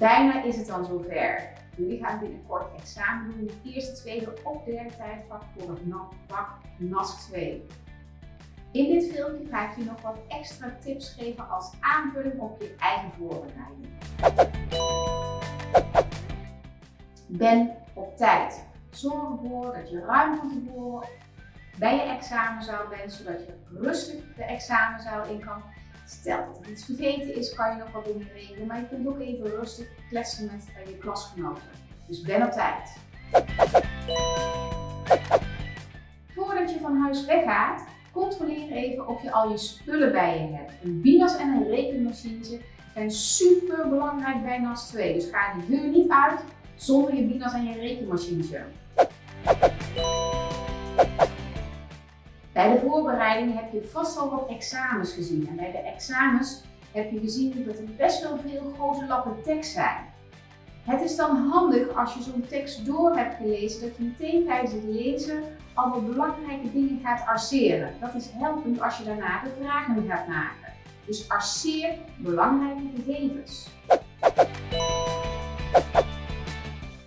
Bijna is het dan zover. Jullie gaan binnenkort examen doen in het eerste, tweede of derde tijdvak voor het vak NASC 2. In dit filmpje ga ik je nog wat extra tips geven als aanvulling op je eigen voorbereiding. Ben op tijd. Zorg ervoor dat je ruim van tevoren bij je examenzaal bent, zodat je rustig de examenzaal in kan. Stel dat er iets vergeten is, kan je nog wat dingen regelen, maar je kunt ook even rustig kletsen met je klasgenoten. Dus ben op tijd. Voordat je van huis weggaat, controleer even of je al je spullen bij je hebt. Een binas en een rekenmachine zijn super belangrijk bij NAS 2. Dus ga de deur niet uit zonder je binas en je rekenmachine. Bij de voorbereiding heb je vast al wat examens gezien. En bij de examens heb je gezien dat er best wel veel grote lappen tekst zijn. Het is dan handig als je zo'n tekst door hebt gelezen, dat je meteen tijdens het lezen alle belangrijke dingen gaat arceren. Dat is helpend als je daarna de vragen gaat maken. Dus arceer belangrijke gegevens.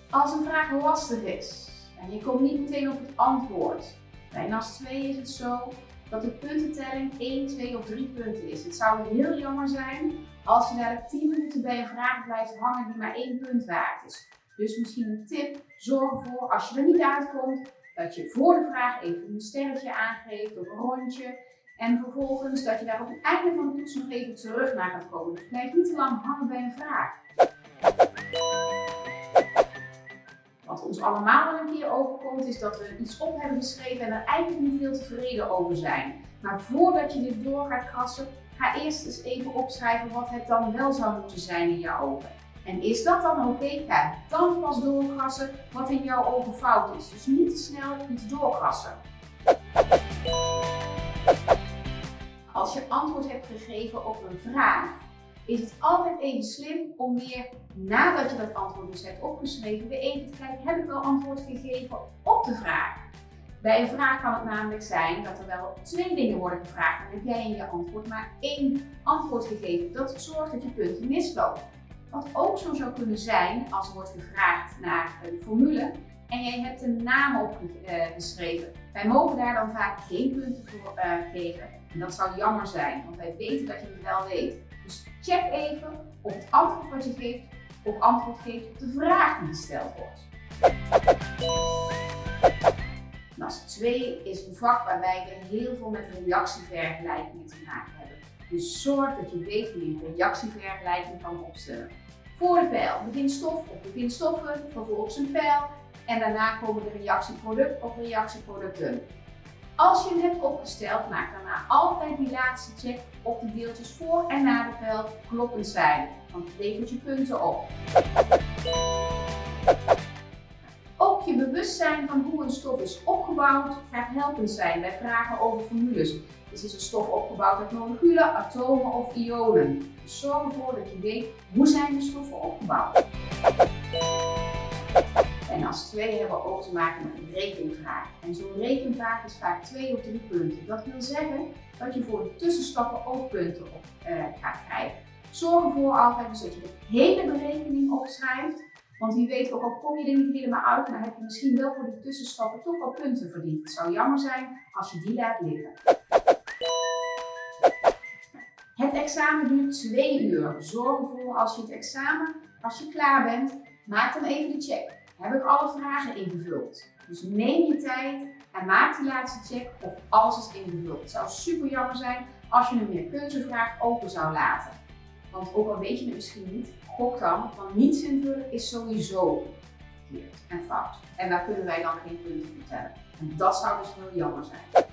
Als een vraag lastig is en je komt niet meteen op het antwoord, bij NAS 2 is het zo dat de puntentelling 1, 2 of 3 punten is. Het zou heel jammer zijn als je daar 10 minuten bij een vraag blijft hangen die maar 1 punt waard is. Dus misschien een tip, zorg ervoor als je er niet uitkomt, dat je voor de vraag even een sterretje aangeeft of een rondje. En vervolgens dat je daar op het einde van de toets nog even terug naar gaat komen. Dus blijf niet te lang hangen bij een vraag. Wat ons allemaal een keer overkomt is dat we iets op hebben geschreven en er eigenlijk niet heel tevreden over zijn. Maar voordat je dit door gaat krassen, ga eerst eens even opschrijven wat het dan wel zou moeten zijn in jouw ogen. En is dat dan oké? Ga dan pas doorkrassen wat in jouw ogen fout is. Dus niet te snel iets doorkrassen. Als je antwoord hebt gegeven op een vraag, is het altijd even slim om weer, nadat je dat antwoord dus hebt opgeschreven, weer even te kijken, heb ik wel antwoord gegeven op de vraag? Bij een vraag kan het namelijk zijn dat er wel twee dingen worden gevraagd. Dan heb jij in je antwoord maar één antwoord gegeven. Dat zorgt dat je punten mislopen. Wat ook zo zou kunnen zijn als er wordt gevraagd naar een formule en jij hebt een naam opgeschreven. Wij mogen daar dan vaak geen punten voor uh, geven. En dat zou jammer zijn, want wij weten dat je het wel weet. Dus check even of het antwoord wat je geeft ook antwoord geeft op de vraag die gesteld wordt. NAS 2 is een vak waarbij we heel veel met reactievergelijkingen te maken hebben. Dus zorg dat je weet hoe je een reactievergelijking kan opstellen. Voor de pijl begint stof of begint stoffen, vervolgens een pijl en daarna komen de reactieproduct of reactieproducten. Als je hem hebt opgesteld, maak daarna altijd die laatste check of de deeltjes voor en na de pijl kloppend zijn, want het levert je punten op. Ook je bewustzijn van hoe een stof is opgebouwd gaat helpend zijn bij vragen over formules. Dus is een stof opgebouwd uit moleculen, atomen of ionen. Dus zorg ervoor dat je weet hoe zijn de stoffen opgebouwd. En als twee hebben we ook te maken met een rekenvraag. En zo'n rekenvraag is vaak twee of drie punten. Dat wil zeggen dat je voor de tussenstappen ook punten op uh, gaat krijgen. Zorg ervoor altijd dat je de hele berekening opschrijft. Want wie weet, ook al kom je er niet helemaal uit, dan heb je misschien wel voor die tussenstappen toch wel punten verdiend. Het zou jammer zijn als je die laat liggen. Het examen duurt twee uur. Zorg ervoor als je het examen, als je klaar bent, maak dan even de check heb ik alle vragen ingevuld. Dus neem je tijd en maak die laatste check of alles is ingevuld. Het zou super jammer zijn als je een meerkeuzevraag open zou laten. Want ook al weet je het misschien niet, gok dan, want niets invullen is sowieso verkeerd en fout. En daar kunnen wij dan geen punten vertellen. En dat zou dus heel jammer zijn.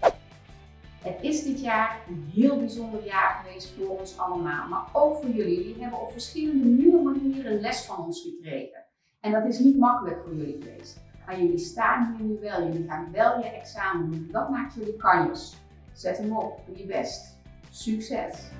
Het is dit jaar een heel bijzonder jaar geweest voor ons allemaal, maar ook voor jullie. Jullie hebben op verschillende nieuwe manieren les van ons gekregen. En dat is niet makkelijk voor jullie geweest. Maar jullie staan hier nu wel, jullie gaan wel je examen doen. Dat maakt jullie kanjes. Zet hem op, doe je best. Succes!